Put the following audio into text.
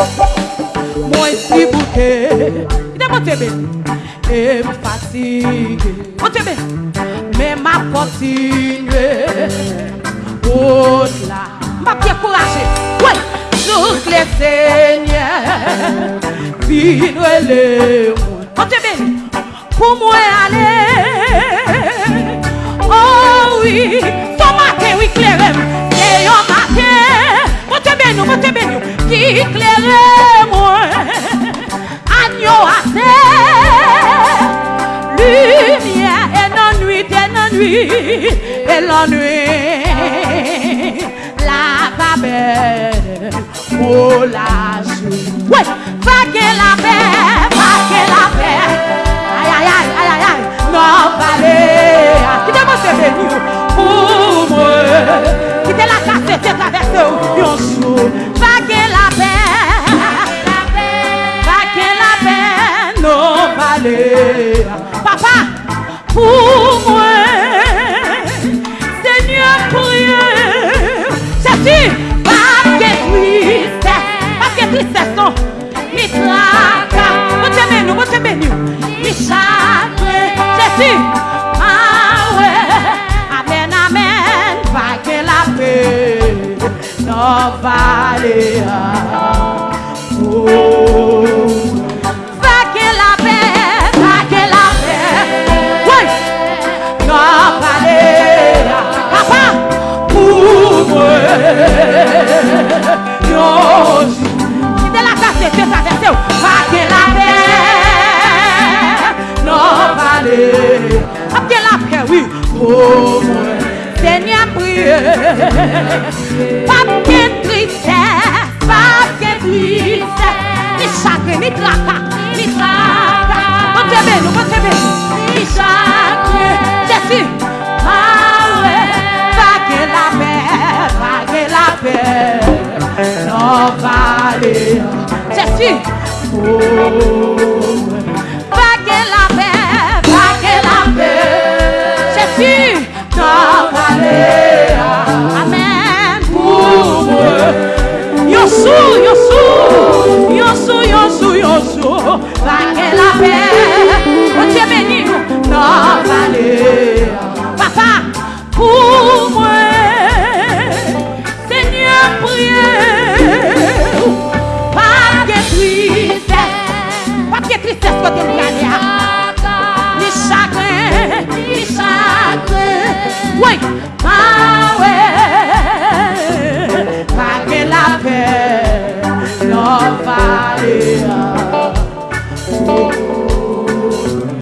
Mwen si bouke Ide mwen tebe E mwen fatige Mwen tebe Men mwen kontinye Ot la Mwen pye kouraje Jouk le seigne Pi nou ele Mwen tebe Pou mwen a Iklere mwen Anyo ate Lumye enan nuit enan nuit Enan nuit La pa bel O la jou Fage la pe Fage la pe Ayayayayayay Nan pale Kite mwen se veni ou Pou mwen Kite la kase se travese ou Yon vallée. Papa, pour moi, Seigneur, priez. C'est-tu, pas que triste, pas que tristesse, non. Ni tracas, vous t'aimez nous, vous t'aimez nous. Ni chagrin, Jésus, ah ouais, amen, amen, vague la paix, non vallée. Oh, Pas de tristesse, pas de tristesse. Ni chagrin, ni tracas, ni tracas. Dieu béni, bon Dieu béni. Ni chagrin, Jésus. Ah ouais, vague la paix, vague la paix. Non vallée, Jésus. Oh,